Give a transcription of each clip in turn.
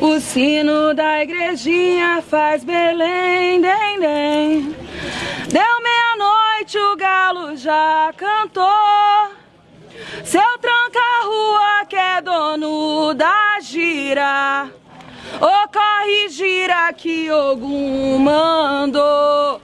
O sino da igrejinha faz Belém, dem, dem. Deu meia-noite, o galo já cantou. Seu tranca-rua que é dono da gira. Ô, corre, gira que Ogum mandou.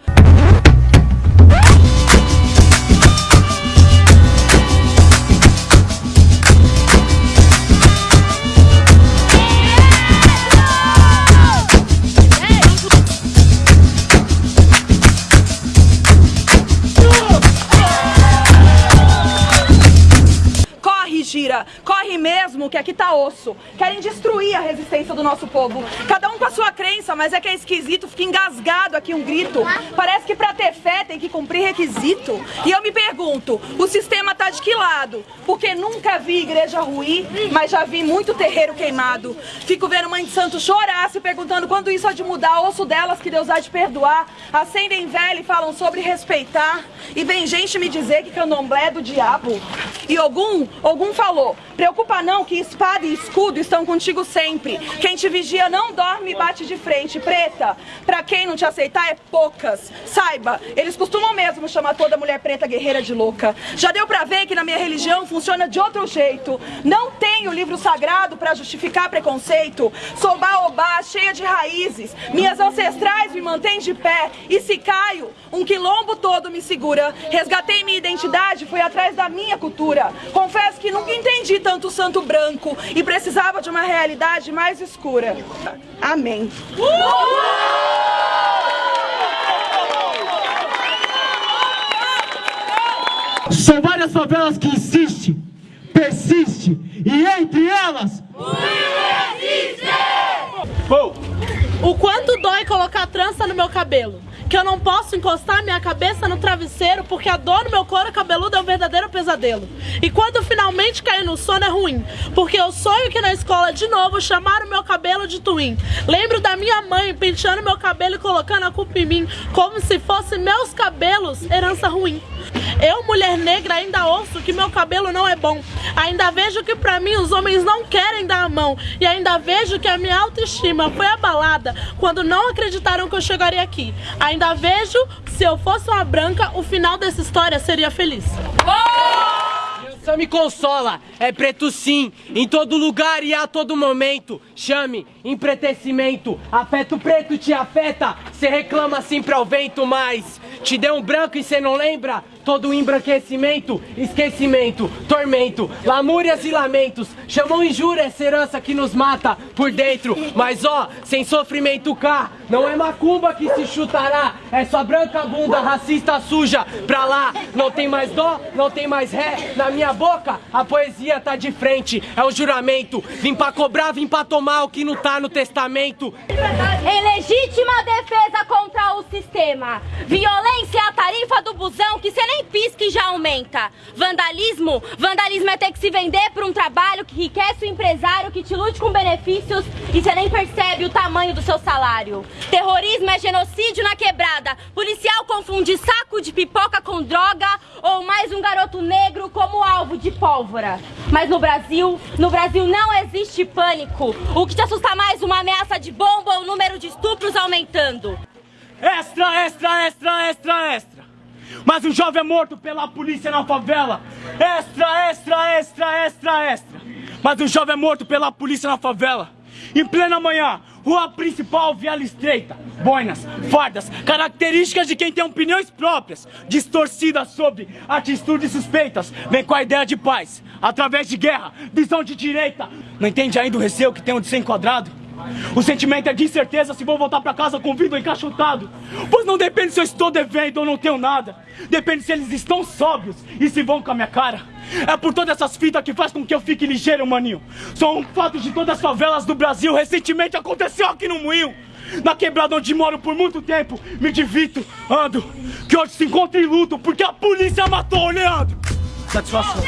Gira, mesmo que aqui tá osso. Querem destruir a resistência do nosso povo. Cada um com a sua crença, mas é que é esquisito, fica engasgado aqui um grito. Parece que pra ter fé tem que cumprir requisito. E eu me pergunto, o sistema tá de que lado? Porque nunca vi igreja ruir, mas já vi muito terreiro queimado. Fico vendo mãe de santo chorar, se perguntando quando isso há de mudar. Osso delas que Deus há de perdoar. Acendem velho e falam sobre respeitar. E vem gente me dizer que candomblé é do diabo. E algum, algum falou, preocupa não que espada e escudo estão contigo sempre. Quem te vigia não dorme e bate de frente. Preta, pra quem não te aceitar é poucas. Saiba, eles costumam mesmo chamar toda mulher preta guerreira de louca. Já deu pra ver que na minha religião funciona de outro jeito. Não tenho livro sagrado pra justificar preconceito. Sou baobá, cheia de raízes. Minhas ancestrais me mantêm de pé. E se caio, um quilombo todo me segura. Resgatei minha identidade, fui atrás da minha cultura. Confesso que nunca entendi tanto santo branco e precisava de uma realidade mais escura. Amém. São várias favelas que insistem, persiste e entre elas... O existe! O quanto dói colocar trança no meu cabelo? Que eu não posso encostar minha cabeça no travesseiro porque a dor no meu couro cabeludo é um verdadeiro pesadelo. E quando finalmente cair no sono é ruim, porque eu sonho que na escola de novo chamaram meu cabelo de twin. Lembro da minha mãe penteando meu cabelo e colocando a culpa em mim, como se fossem meus cabelos herança ruim. Eu, mulher negra, ainda ouço que meu cabelo não é bom. Ainda vejo que pra mim os homens não querem dar a mão. E ainda vejo que a minha autoestima foi abalada quando não acreditaram que eu chegaria aqui. Ainda vejo, se eu fosse uma branca, o final dessa história seria feliz. Só me consola, é preto sim, em todo lugar e a todo momento. Chame, empretecimento, afeto preto te afeta, cê reclama sempre ao vento, mas te deu um branco e cê não lembra? Todo embranquecimento, esquecimento, tormento, lamúrias e lamentos. Chamam injúria essa herança que nos mata por dentro. Mas ó, sem sofrimento cá, não é macumba que se chutará. É sua branca bunda racista suja. Pra lá, não tem mais dó, não tem mais ré. Na minha boca, a poesia tá de frente. É um juramento. Vim pra cobrar, vim pra tomar o que não tá no testamento. Em legítima defesa contra o sistema. Violência é a tarifa do busão que cê nem pisca e já aumenta. Vandalismo? Vandalismo é ter que se vender por um trabalho que enriquece o empresário, que te lute com benefícios e você nem percebe o tamanho do seu salário. Terrorismo é genocídio na quebrada. Policial confunde saco de pipoca com droga ou mais um garoto negro como alvo de pólvora. Mas no Brasil, no Brasil não existe pânico. O que te assusta mais, uma ameaça de bomba ou o número de estupros aumentando? Extra, extra, extra, extra, extra. Mas um jovem é morto pela polícia na favela. Extra, extra, extra, extra, extra. Mas um jovem é morto pela polícia na favela. Em plena manhã, rua principal, viela estreita, boinas, fardas, características de quem tem opiniões próprias, distorcidas sobre atitudes suspeitas, vem com a ideia de paz, através de guerra, visão de direita. Não entende ainda o receio que tem de ser enquadrado? O sentimento é de incerteza se vou voltar pra casa com o vidro encaixotado. Pois não depende se eu estou devendo ou não tenho nada. Depende se eles estão sóbrios e se vão com a minha cara. É por todas essas fitas que faz com que eu fique ligeiro, maninho. Só um fato de todas as favelas do Brasil recentemente aconteceu aqui no Moinho. Na quebrada onde moro por muito tempo, me divirto, ando. Que hoje se encontra em luto porque a polícia matou o Leandro. Satisfação.